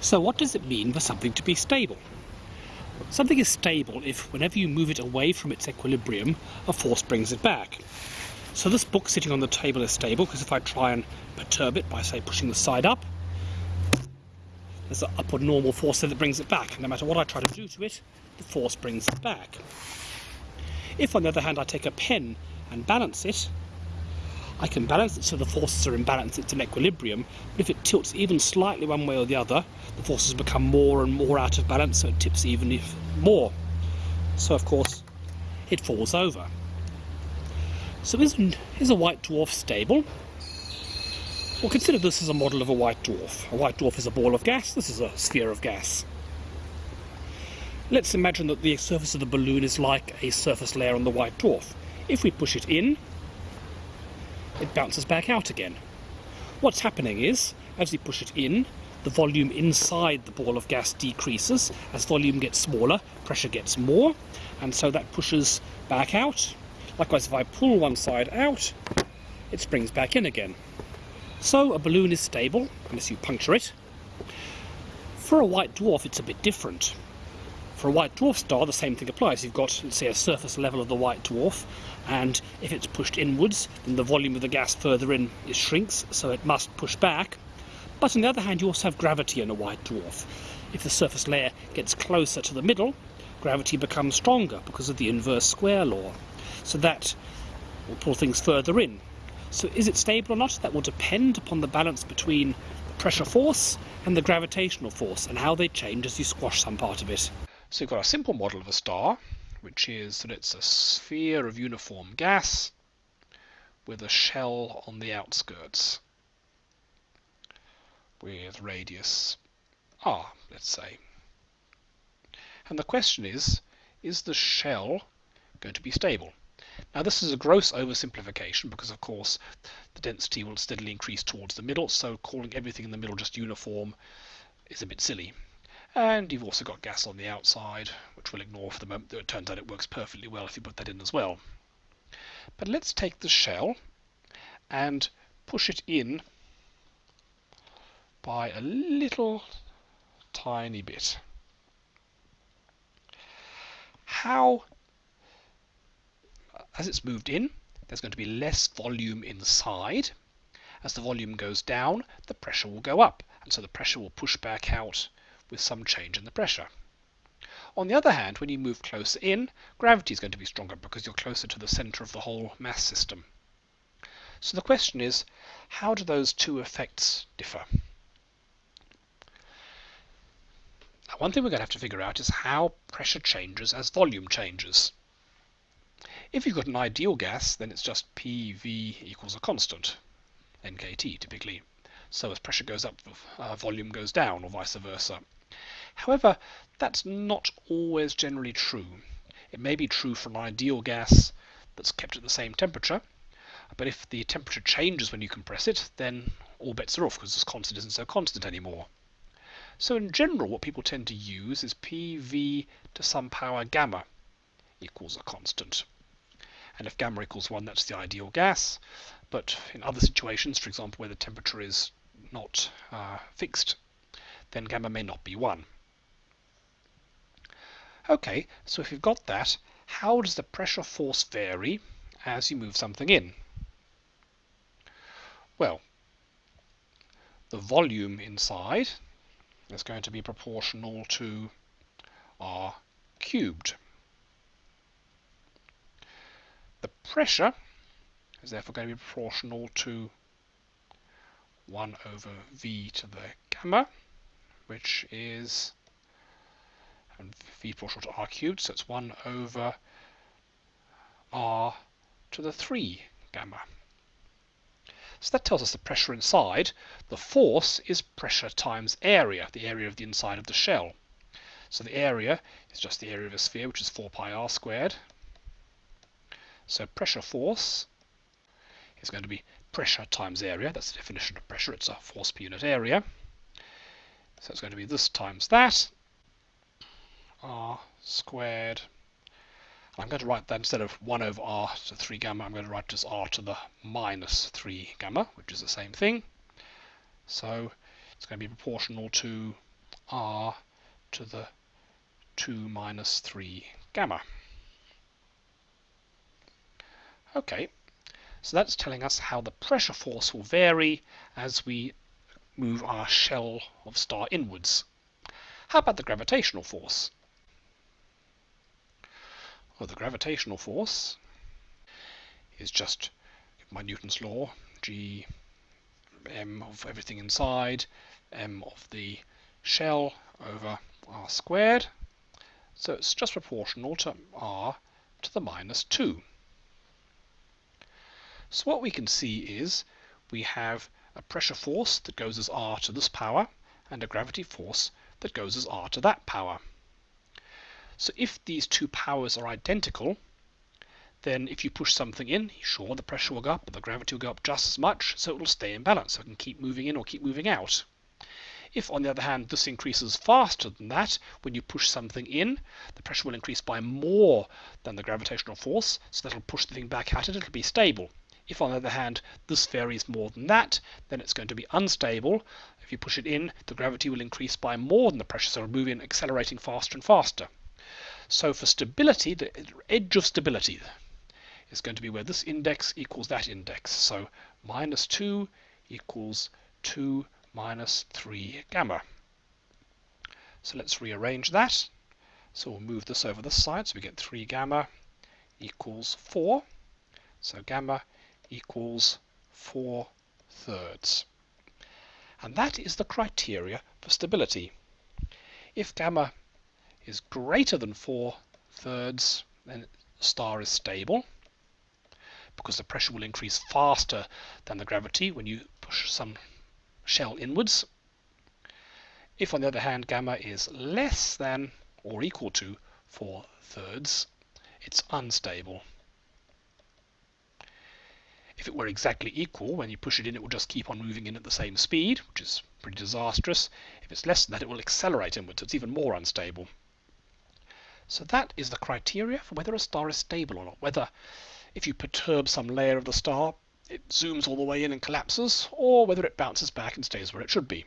So what does it mean for something to be stable? Something is stable if whenever you move it away from its equilibrium, a force brings it back. So this book sitting on the table is stable because if I try and perturb it by say pushing the side up, there's an upward normal force that brings it back. No matter what I try to do to it, the force brings it back. If on the other hand I take a pen and balance it, I can balance it so the forces are in balance, it's in equilibrium, but if it tilts even slightly one way or the other, the forces become more and more out of balance, so it tips even more. So of course, it falls over. So is a white dwarf stable? Well, consider this as a model of a white dwarf. A white dwarf is a ball of gas, this is a sphere of gas. Let's imagine that the surface of the balloon is like a surface layer on the white dwarf. If we push it in, it bounces back out again. What's happening is, as we push it in, the volume inside the ball of gas decreases. As volume gets smaller, pressure gets more, and so that pushes back out. Likewise, if I pull one side out, it springs back in again. So a balloon is stable, unless you puncture it. For a white dwarf, it's a bit different. For a white dwarf star, the same thing applies. You've got, let's say, a surface level of the white dwarf, and if it's pushed inwards, then the volume of the gas further in shrinks, so it must push back. But on the other hand, you also have gravity in a white dwarf. If the surface layer gets closer to the middle, gravity becomes stronger because of the inverse square law. So that will pull things further in. So is it stable or not? That will depend upon the balance between the pressure force and the gravitational force and how they change as you squash some part of it. So you've got a simple model of a star, which is that it's a sphere of uniform gas with a shell on the outskirts with radius r, let's say. And the question is, is the shell going to be stable? Now this is a gross oversimplification because of course the density will steadily increase towards the middle, so calling everything in the middle just uniform is a bit silly. And you've also got gas on the outside, which we'll ignore for the moment, though it turns out it works perfectly well if you put that in as well. But let's take the shell and push it in by a little tiny bit. How, as it's moved in, there's going to be less volume inside. As the volume goes down, the pressure will go up, and so the pressure will push back out with some change in the pressure. On the other hand, when you move closer in, gravity is going to be stronger because you're closer to the center of the whole mass system. So the question is, how do those two effects differ? Now, one thing we're going to have to figure out is how pressure changes as volume changes. If you've got an ideal gas, then it's just PV equals a constant, nKT typically. So as pressure goes up, uh, volume goes down, or vice versa. However, that's not always generally true. It may be true for an ideal gas that's kept at the same temperature, but if the temperature changes when you compress it, then all bets are off because this constant isn't so constant anymore. So in general, what people tend to use is PV to some power gamma equals a constant. And if gamma equals 1, that's the ideal gas. But in other situations, for example, where the temperature is not uh, fixed, then gamma may not be 1. Okay, so if you've got that, how does the pressure force vary as you move something in? Well, the volume inside is going to be proportional to r cubed. The pressure is therefore going to be proportional to 1 over v to the gamma, which is and v proportional to r cubed, so it's 1 over r to the 3 gamma. So that tells us the pressure inside. The force is pressure times area, the area of the inside of the shell. So the area is just the area of a sphere, which is 4 pi r squared. So pressure force is going to be pressure times area. That's the definition of pressure. It's a force per unit area. So it's going to be this times that r squared. I'm going to write that instead of 1 over r to 3 gamma, I'm going to write as r to the minus 3 gamma, which is the same thing. So it's going to be proportional to r to the 2 minus 3 gamma. Okay, so that's telling us how the pressure force will vary as we move our shell of star inwards. How about the gravitational force? Well, the gravitational force is just my Newton's law, g m of everything inside, m of the shell over r squared. So it's just proportional to r to the minus 2. So what we can see is we have a pressure force that goes as r to this power and a gravity force that goes as r to that power. So if these two powers are identical, then if you push something in, sure, the pressure will go up, but the gravity will go up just as much, so it will stay in balance, so it can keep moving in or keep moving out. If, on the other hand, this increases faster than that, when you push something in, the pressure will increase by more than the gravitational force, so that'll push the thing back at it, it'll be stable. If, on the other hand, this varies more than that, then it's going to be unstable. If you push it in, the gravity will increase by more than the pressure, so it'll move in, accelerating faster and faster. So for stability, the edge of stability is going to be where this index equals that index. So minus 2 equals 2 minus 3 gamma. So let's rearrange that. So we'll move this over this side. So we get 3 gamma equals 4. So gamma equals 4 thirds. And that is the criteria for stability. If gamma is greater than 4 thirds, then star is stable because the pressure will increase faster than the gravity when you push some shell inwards. If, on the other hand, gamma is less than or equal to 4 thirds, it's unstable. If it were exactly equal, when you push it in, it will just keep on moving in at the same speed, which is pretty disastrous. If it's less than that, it will accelerate inwards, so it's even more unstable. So that is the criteria for whether a star is stable or not, whether if you perturb some layer of the star, it zooms all the way in and collapses, or whether it bounces back and stays where it should be.